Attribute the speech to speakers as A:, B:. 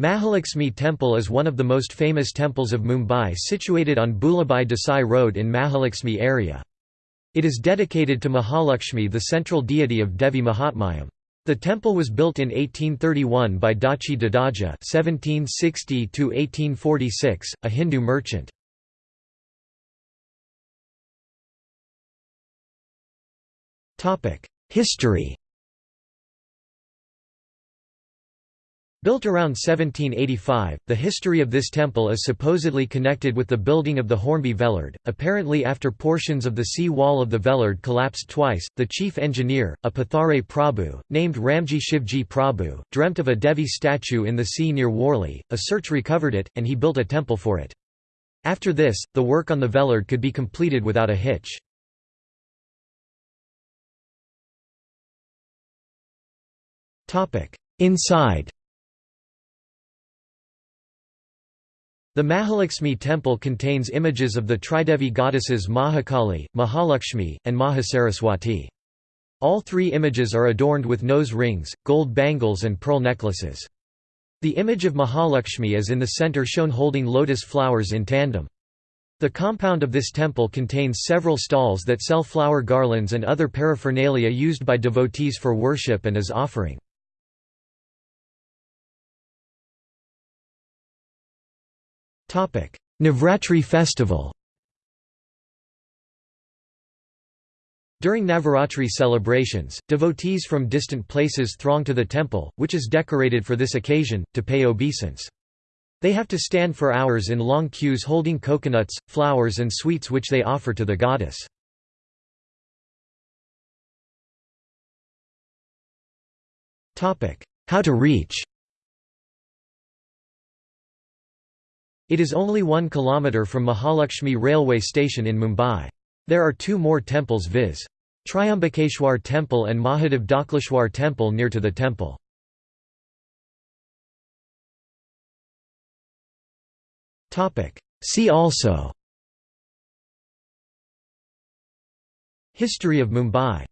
A: Mahalakshmi Temple is one of the most famous temples of Mumbai situated on Bhulabhai Desai Road in Mahalakshmi area. It is dedicated to Mahalakshmi the central deity of Devi Mahatmyam. The temple was built in 1831 by Dhakji Dadaji (1760–1846), a Hindu merchant. Topic: History. Built around 1785, the history of this temple is supposedly connected with the building of the Hornby Vellard. Apparently, after portions of the sea wall of the Vellard collapsed twice, the chief engineer, a Pathare Prabhu, named Ramji Shivji Prabhu, dreamt of a Devi statue in the sea near Worli. A search recovered it, and he built a temple for it. After this, the work on the Vellard could be completed without a hitch. Inside The Mahalakshmi temple contains images of the Tridevi goddesses Mahakali, Mahalakshmi, and Mahasaraswati. All three images are adorned with nose rings, gold bangles and pearl necklaces. The image of Mahalakshmi is in the center shown holding lotus flowers in tandem. The compound of this temple contains several stalls that sell flower garlands and other paraphernalia used by devotees for worship and as offering. Navratri festival During Navaratri celebrations, devotees from distant places throng to the temple, which is decorated for this occasion, to pay obeisance. They have to stand for hours in long queues holding coconuts, flowers and sweets which they offer to the goddess. How to reach It is only one kilometre from Mahalakshmi railway station in Mumbai. There are two more temples viz. Triambakeshwar Temple and Mahadev Dhakleshwar Temple near to the temple. See also History of Mumbai